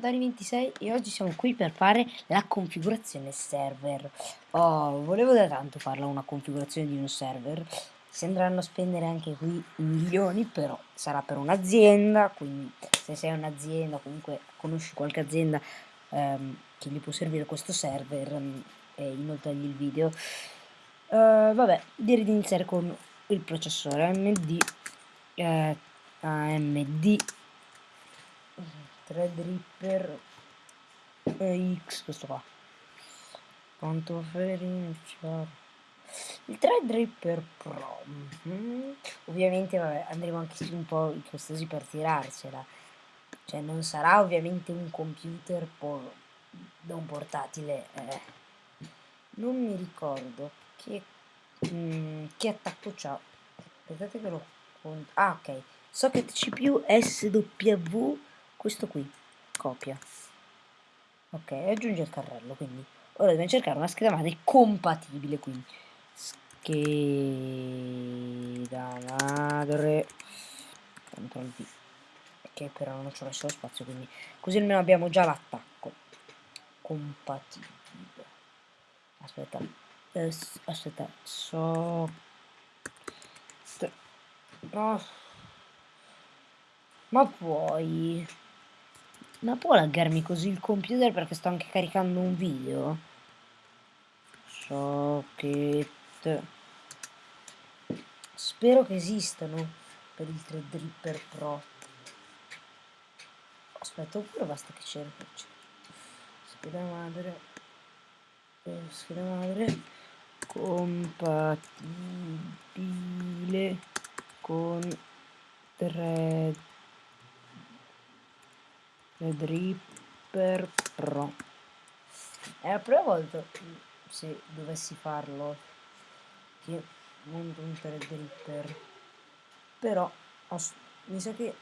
Dani26 e oggi siamo qui per fare la configurazione server. Oh, volevo da tanto farla una configurazione di un server. Si andranno a spendere anche qui milioni, però sarà per un'azienda, quindi se sei un'azienda, comunque conosci qualche azienda ehm, che gli può servire questo server um, e inoltrargli il video. Uh, vabbè, direi di iniziare con il processore AMD eh, AMD Threadripper X, questo qua. Quanto iniziare? Il Threadripper Pro. Mm -hmm. Ovviamente vabbè, andremo anche su un po' i costosi per tirarcela. Cioè non sarà ovviamente un computer da un portatile. Eh. Non mi ricordo che, mm, che attacco c'ha. Aspettate che lo. Ah ok. Socket CPU SW questo qui copia. Ok aggiunge il carrello quindi. Ora dobbiamo cercare una scheda madre compatibile quindi. Scheda madre CTRL V ok però non ci ho messo lo spazio quindi. Così almeno abbiamo già l'attacco. Compatibile. Aspetta. Eh, aspetta. So. No. Ma puoi ma può laggarmi così il computer perché sto anche caricando un video? Socket. Spero che esistano per il 3Dripper Pro. Aspetta, oppure basta che cerco. Scheda madre. Eh, scheda madre. Compatibile con 3 Threadripper Pro. È la prima volta se dovessi farlo che monto un Threadripper però mi sa che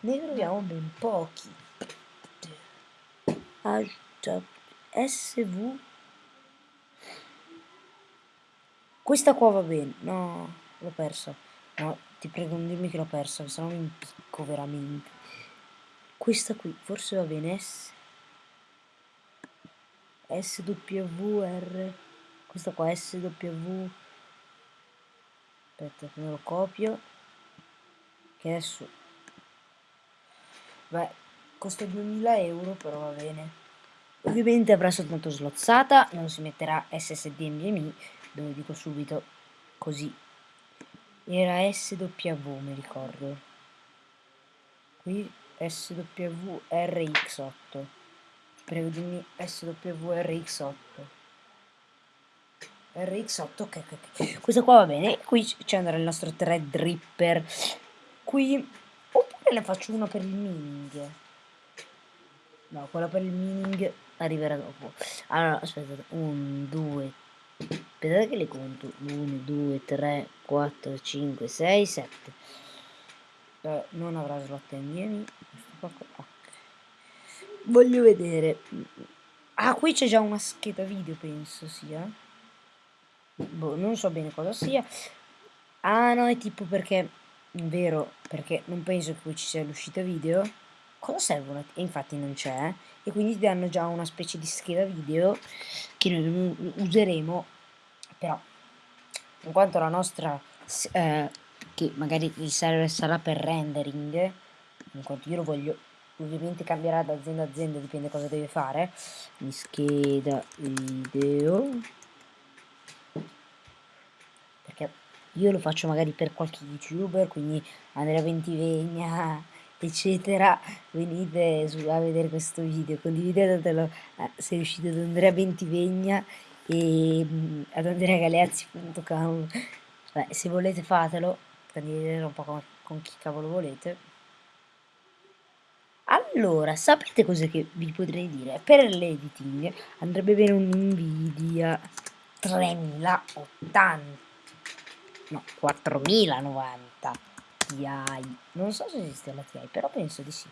ne troviamo ben pochi. SV questa qua va bene. No l'ho persa. No ti prego non dirmi che l'ho persa se no mi impicco veramente questa qui forse va bene S. SWR questa qua SW aspetta me lo copio. Che adesso beh costa 2000 euro però va bene. Ovviamente avrà soltanto slozzata non si metterà SSD NVMe dove dico subito. Così. Era SW mi ricordo. Qui SWRX8 prego dimmi SWRX8 RX8 ok ok questo qua va bene. Qui ci andrà il nostro Threadripper qui oppure ne faccio uno per il mining no quella per il mining arriverà dopo. Allora aspettate 1 2 aspettate che le conto. 1 2 3 4 5 6 7 eh, non avrà slot NVMe voglio vedere. Ah qui c'è già una scheda video penso sia. Boh, non so bene cosa sia. Ah no è tipo perché vero perché non penso che qui ci sia l'uscita video. Cosa servono e infatti non c'è e quindi ti danno già una specie di scheda video che noi useremo. Però in quanto la nostra eh, che magari server sarà per rendering in quanto io lo voglio ovviamente cambierà da azienda a azienda dipende cosa deve fare. Mi scheda video. Perché io lo faccio magari per qualche youtuber quindi Andrea Ventivegna eccetera venite su, a vedere questo video condividetelo. Eh, se riuscite ad Andrea Ventivegna e mh, ad andreagaleazzi.com se volete fatelo condividetelo un po' con, con chi cavolo volete allora, sapete cosa che vi potrei dire? Per l'editing andrebbe bene un Nvidia 3080, no, 4090 Ti. Non so se esiste la Ti, però penso di sì.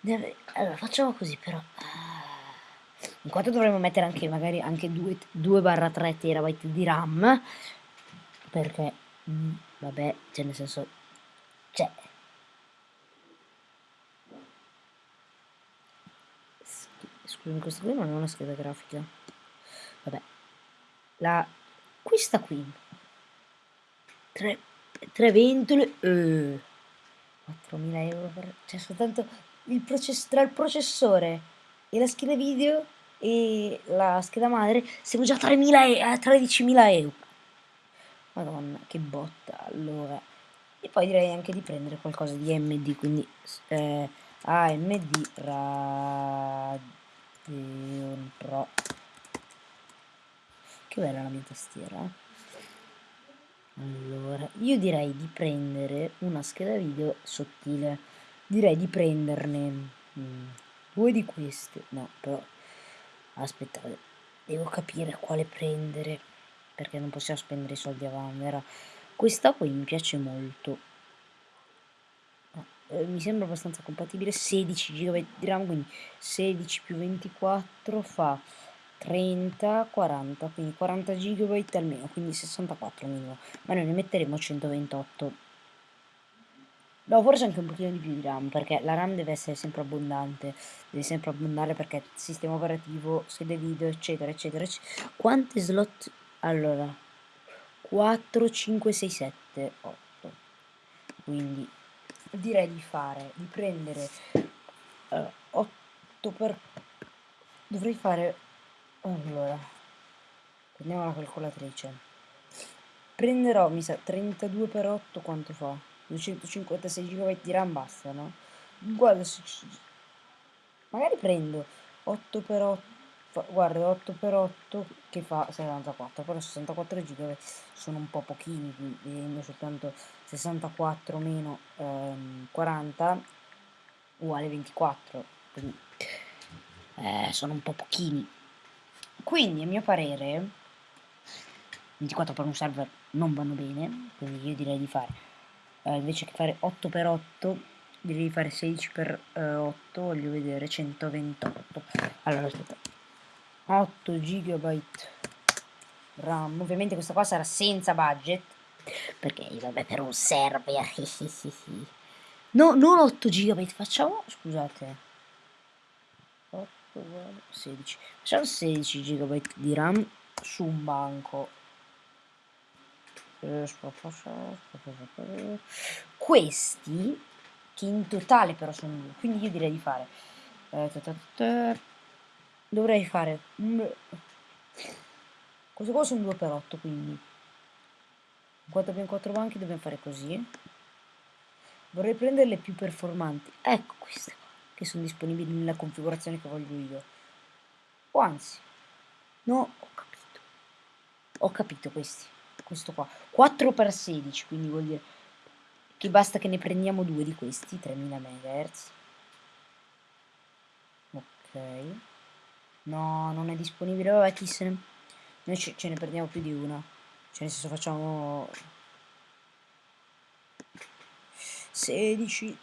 Deve... Allora, facciamo così però. In quanto dovremmo mettere anche magari anche 2-3 terabyte di RAM, perché, mm, vabbè, cioè nel senso, cioè, Scusami, questa qui non è una scheda grafica. Vabbè. La... Questa qui. Tre, tre ventole. Eh. 4.000 euro per... Cioè soltanto il process... tra il processore e la scheda video e la scheda madre siamo già a 13.000 euro. Madonna, che botta. Allora. E poi direi anche di prendere qualcosa di MD, quindi eh, AMD Radeon Pro. Che bella la mia tastiera. Eh. Allora, io direi di prendere una scheda video sottile. Direi di prenderne mm, due di queste. No, però aspettate, devo capire quale prendere perché non possiamo spendere i soldi a vanvera. Questa qui mi piace molto. Eh, mi sembra abbastanza compatibile. 16 GB di RAM, quindi 16 più 24 fa 30, 40, quindi 40 GB almeno, quindi 64 minimo. Ma noi ne metteremo 128. No, forse anche un pochino di più di RAM, perché la RAM deve essere sempre abbondante, deve sempre abbondare perché sistema operativo, sede video, eccetera, eccetera, eccetera. Quante slot? Allora, 4, 5, 6, 7, 8. Quindi direi di fare, di prendere uh, 8 per... Dovrei fare allora, prendiamo la calcolatrice. Prenderò, mi sa, 32 per 8 quanto fa? 256 GB di RAM basta, no? Guarda, se... magari prendo 8 per 8, guarda, 8 per 8 che fa 64, però 64 GB sono un po' pochini, vedendo soltanto 64 meno ehm, 40 uguale 24, quindi eh, sono un po' pochini. Quindi a mio parere 24 per un server non vanno bene quindi io direi di fare eh, invece che fare 8 per 8 direi di fare 16 per eh, 8 voglio vedere 128 allora aspetta. 8 GB RAM. Ovviamente questa qua sarà senza budget perché vabbè per un server no non 8 GB facciamo scusate. 16 facciamo 16 GB di RAM su un banco. Questi che in totale però sono due quindi io direi di fare eh, dovrei fare questo qua sono 2 per 8 quindi 4 abbiamo 4 banchi dobbiamo fare così vorrei prendere le più performanti ecco queste che sono disponibili nella configurazione che voglio io. O anzi, no, ho capito. Ho capito questi. Questo qua. 4x16, quindi vuol dire che basta che ne prendiamo due di questi, 3000 MHz. Ok. No, non è disponibile, vabbè, chi se ne... Noi ce, ce ne prendiamo più di una. Cioè, nel senso, facciamo... 16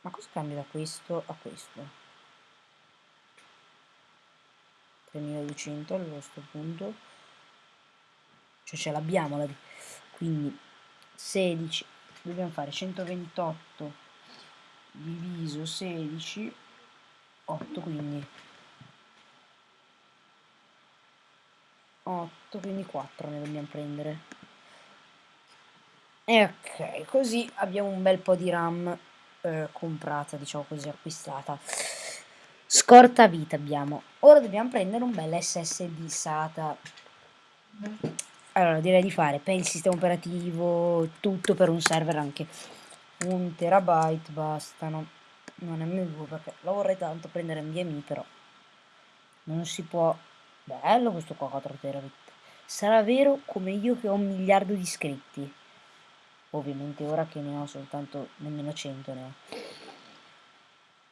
ma cosa cambia da questo a questo? 3200 a questo punto. Cioè ce l'abbiamo la quindi 16 dobbiamo fare 128 diviso 16 8 quindi 8 quindi 4 ne dobbiamo prendere e ok così abbiamo un bel po' di RAM eh, comprata, diciamo così, acquistata. Scorta vita abbiamo. Ora dobbiamo prendere un bel SSD SATA. Allora, direi di fare per il sistema operativo, tutto per un server anche un terabyte bastano. Non è meglio perché la vorrei tanto prendere NVMe, però non si può. Bello questo qua 4 terabit. Sarà vero come io che ho un miliardo di iscritti ovviamente ora che ne ho soltanto nemmeno 100 ne ho.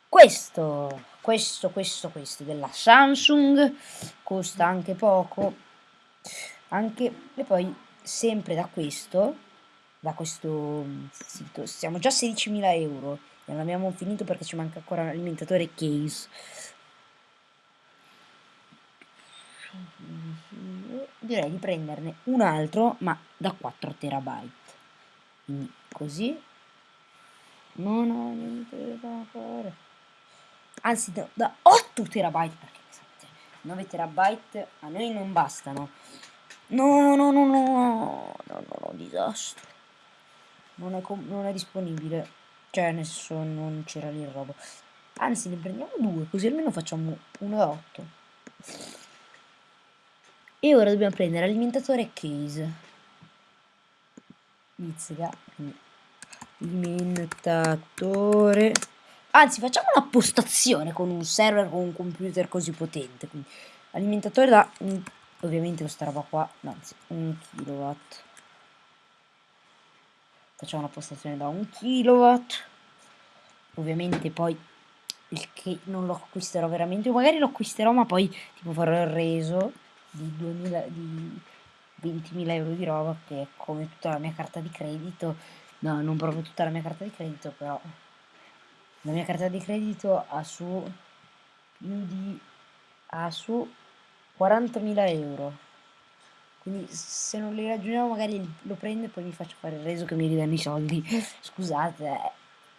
Questo, questo, questo, questo della Samsung costa anche poco, anche e poi sempre da questo, da questo sito, siamo già a 16.000 euro e non abbiamo finito perché ci manca ancora un alimentatore case. Direi di prenderne un altro ma da 4 terabyte. Quindi così. Non ho niente da fare. Anzi da, da 8 8 terabyte perché 9 terabyte a noi non bastano. No no no no no no no, disastro. Non è, non è disponibile. Cioè nel non c'era lì il robo. Anzi ne prendiamo due così almeno facciamo 1,8 e ora dobbiamo prendere alimentatore case. Izzica alimentatore anzi facciamo una postazione con un server con un computer così potente. Quindi alimentatore da un, ovviamente questa roba qua anzi un kilowatt. Facciamo una postazione da un kilowatt. Ovviamente poi il che non lo acquisterò veramente. Magari lo acquisterò ma poi tipo farò il reso di 2000 di 20.000 euro di roba che come tutta la mia carta di credito no non proprio tutta la mia carta di credito però la mia carta di credito ha su più di ha su 40.000 euro quindi se non li raggiungiamo magari lo prendo e poi mi faccio fare il reso che mi ridanno i soldi scusate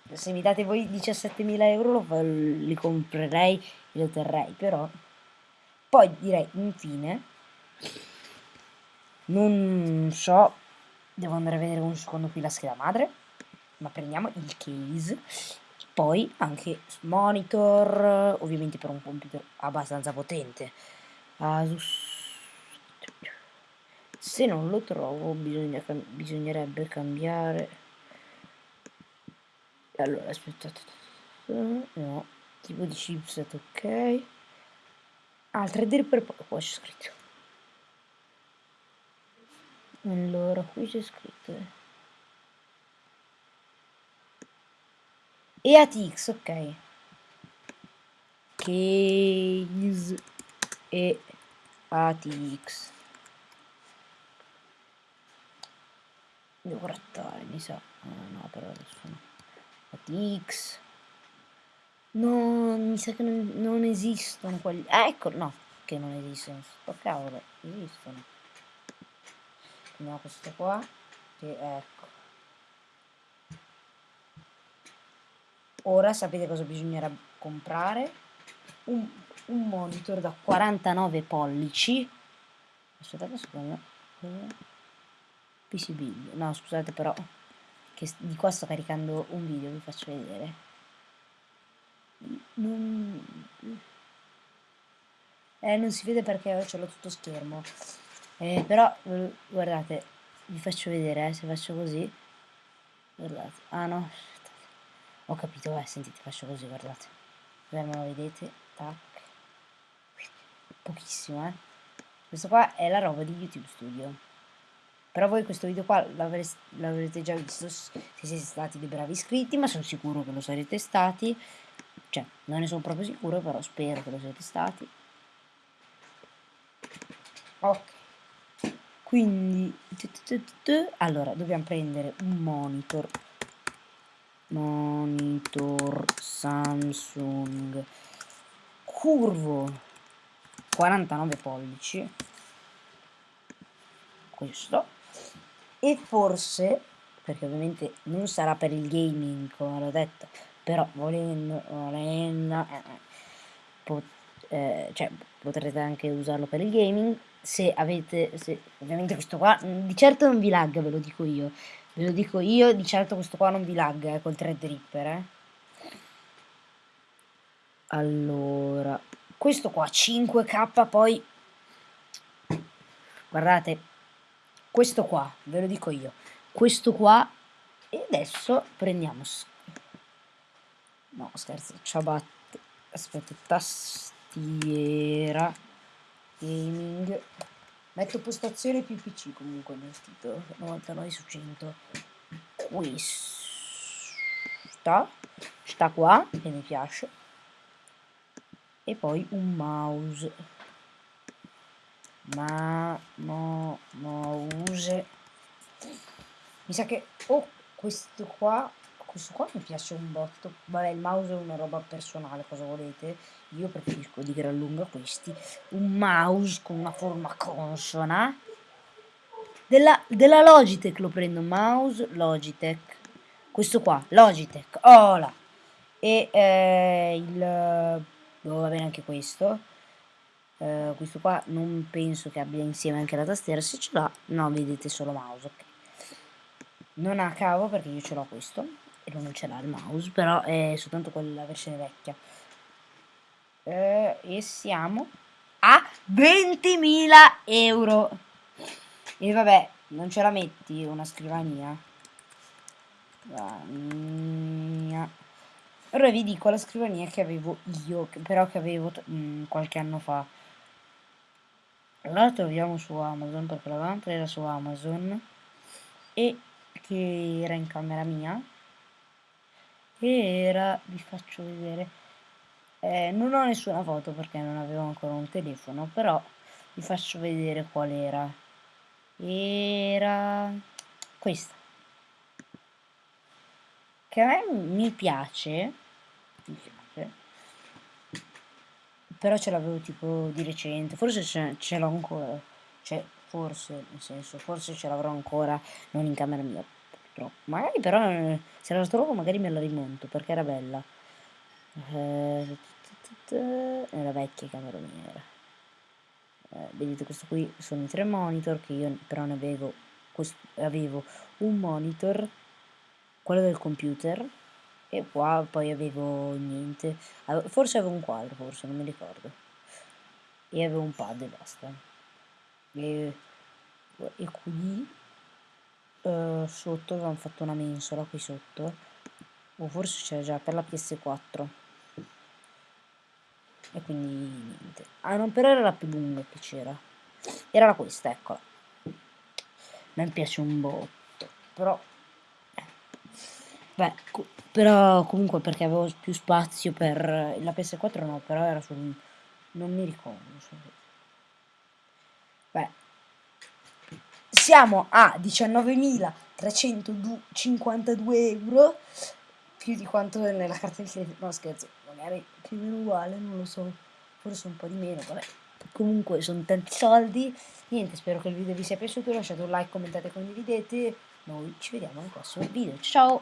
eh. se mi date voi 17.000 euro lo, li comprerei e lo terrei però poi direi infine non so devo andare a vedere un secondo qui la scheda madre ma prendiamo il case. Poi anche monitor ovviamente per un computer abbastanza potente. Asus. Se non lo trovo bisogna, bisognerebbe cambiare. Allora aspettate no tipo di chipset ok altre dir per qua c'è scritto. Allora qui c'è scritto. E ATX ok. Case e ATX devo grattare mi sa. Ah, no però adesso no. ATX no mi sa che non, non esistono quelli ah, ecco no che non esistono sto cavolo esistono. Prendiamo questo qua che ecco. Ora sapete cosa bisognerà comprare? Un, un monitor da 49 pollici. Aspettate secondo. PCB no scusate però che di qua sto caricando un video vi faccio vedere non, eh, non si vede perché ce l'ho tutto schermo eh, però guardate vi faccio vedere eh, se faccio così guardate ah no ho capito, eh, sentite, faccio così, guardate. Beh, lo vedete, tac. Pochissimo, eh. Questo qua è la roba di YouTube Studio. Però voi questo video qua l'avrete già visto se siete stati dei bravi iscritti, ma sono sicuro che lo sarete stati. Cioè, non ne sono proprio sicuro, però spero che lo siete stati. Ok. Quindi, allora, dobbiamo prendere un monitor. Monitor Samsung. Curvo 49 pollici. Questo. E forse perché ovviamente non sarà per il gaming come l'ho detto però volendo, volendo eh, eh, pot, eh, cioè, potrete anche usarlo per il gaming. Se avete se, ovviamente questo qua di certo non vi lagga ve lo dico io. Ve lo dico io, di certo questo qua non vi lagga eh, col Threadripper, eh. Allora, questo qua 5k poi guardate questo qua ve lo dico io. Questo qua e adesso prendiamo no scherzo ciabatte aspetta tastiera gaming Metto postazione più PC comunque nel titolo, 99 su 100. Questa sta qua, che mi piace. E poi un mouse. Ma, no, mouse. Mi sa che, oh, questo qua questo qua mi piace un botto. Vabbè il mouse è una roba personale cosa volete? Io preferisco di gran lunga questi. Un mouse con una forma consona. Della, della Logitech lo prendo mouse Logitech. Questo qua Logitech oh là e eh, il dove va bene anche questo. Uh, questo qua non penso che abbia insieme anche la tastiera, se ce l'ha, no, vedete solo mouse, ok. Non ha cavo perché io ce l'ho questo, non ce l'ha il mouse, però è soltanto quella versione vecchia. Uh, e siamo a 20.000 euro. E vabbè, non ce la metti una scrivania? Scrivania. Ora vi dico la scrivania che avevo io, però che avevo mh, mm, qualche anno fa. La troviamo su Amazon perché l'avevamo presa su Amazon e che era in camera mia era, vi faccio vedere, eh, non ho nessuna foto perché non avevo ancora un telefono, però vi faccio vedere qual era. Era questa. Che a me mi piace, mi piace però ce l'avevo tipo di recente, forse ce, l'ho ancora, cioè forse, nel senso, forse ce l'avrò ancora, non in camera mia, purtroppo. Magari però, eh, se la trovo magari me la rimonto, perché era bella. Eh, vecchia camera mia. Eh, vedete questo qui sono i tre monitor che io però ne avevo, questo, avevo un monitor quello del computer e qua poi avevo niente forse avevo un quadro forse non mi ricordo e avevo un pad e basta e, e qui uh, sotto avevamo fatto una mensola qui sotto o forse c'era già per la PS4 e quindi niente. Ah non però era la più lunga che c'era. Era questa eccola. Mi piace un botto però Beh, co però comunque perché avevo più spazio per la PS4 no, però era su non mi ricordo. Beh, siamo a 19.352 euro più di quanto nella carta di credito. No, scherzo, magari più o meno uguale, non lo so. Forse un po' di meno, vabbè. Comunque sono tanti soldi. Niente, spero che il video vi sia piaciuto. Lasciate un like, commentate, condividete. Noi ci vediamo al prossimo video. Ciao!